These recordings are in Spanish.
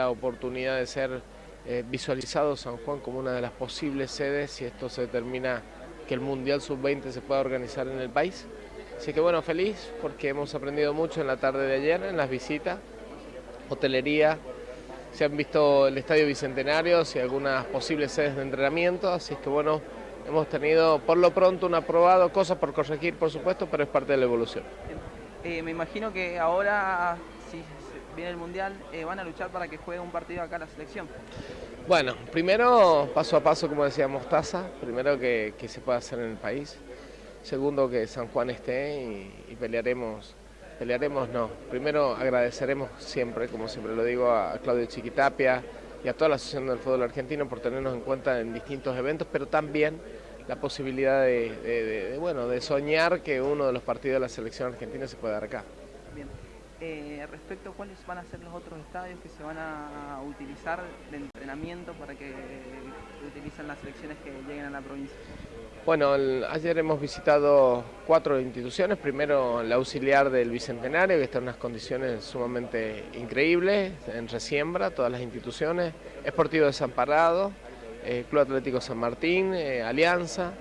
la oportunidad de ser eh, visualizado San Juan como una de las posibles sedes si esto se determina que el Mundial Sub-20 se pueda organizar en el país. Así que bueno, feliz porque hemos aprendido mucho en la tarde de ayer en las visitas, hotelería, se han visto el Estadio Bicentenario y algunas posibles sedes de entrenamiento, así que bueno, hemos tenido por lo pronto un aprobado, cosas por corregir por supuesto, pero es parte de la evolución. Eh, me imagino que ahora, si viene el Mundial, eh, van a luchar para que juegue un partido acá la selección. Bueno, primero paso a paso, como decía Mostaza, primero que, se pueda hacer en el país, segundo que San Juan esté y, pelearemos, pelearemos no, primero agradeceremos siempre, como siempre lo digo, a Claudio Chiquitapia y a toda la Asociación del Fútbol Argentino por tenernos en cuenta en distintos eventos, pero también la posibilidad de, bueno, de soñar que uno de los partidos de la selección argentina se pueda dar acá. Bien. Eh, respecto a cuáles van a ser los otros estadios que se van a utilizar de entrenamiento para que utilicen las selecciones que lleguen a la provincia. Bueno, ayer hemos visitado cuatro instituciones. Primero, la auxiliar del Bicentenario, que está en unas condiciones sumamente increíbles, en resiembra, todas las instituciones. Esportivo Desamparado, eh, Club Atlético San Martín, eh, Alianza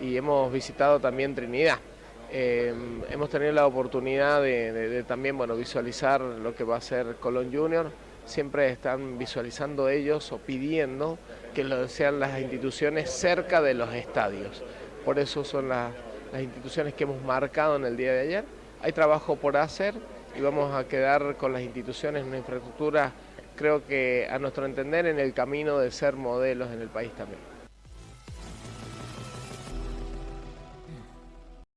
y hemos visitado también Trinidad. Eh, hemos tenido la oportunidad de, también bueno, visualizar lo que va a ser Colón Junior. Siempre están visualizando ellos o pidiendo que sean las instituciones cerca de los estadios. Por eso son las, las instituciones que hemos marcado en el día de ayer. Hay trabajo por hacer y vamos a quedar con las instituciones una infraestructura creo que a nuestro entender en el camino de ser modelos en el país también.